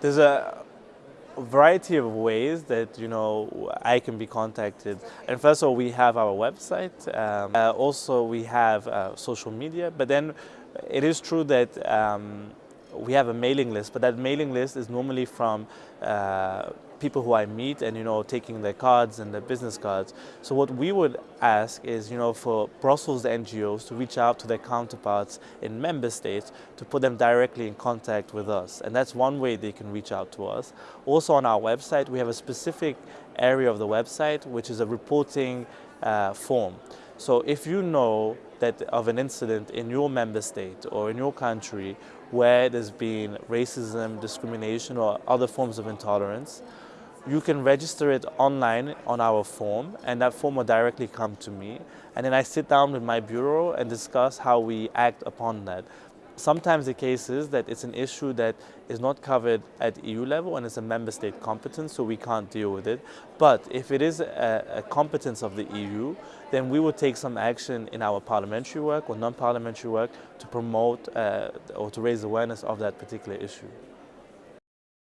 There's a variety of ways that you know I can be contacted. And first of all, we have our website. Um, uh, also, we have uh, social media. But then, it is true that um, we have a mailing list. But that mailing list is normally from uh, people who I meet and you know taking their cards and their business cards. So what we would ask is you know for Brussels NGOs to reach out to their counterparts in member states to put them directly in contact with us and that's one way they can reach out to us. Also on our website we have a specific area of the website which is a reporting uh, form. So if you know that of an incident in your member state or in your country where there's been racism, discrimination or other forms of intolerance, you can register it online on our form and that form will directly come to me and then I sit down with my bureau and discuss how we act upon that. Sometimes the case is that it's an issue that is not covered at EU level and it's a member state competence so we can't deal with it. But if it is a, a competence of the EU then we will take some action in our parliamentary work or non-parliamentary work to promote uh, or to raise awareness of that particular issue.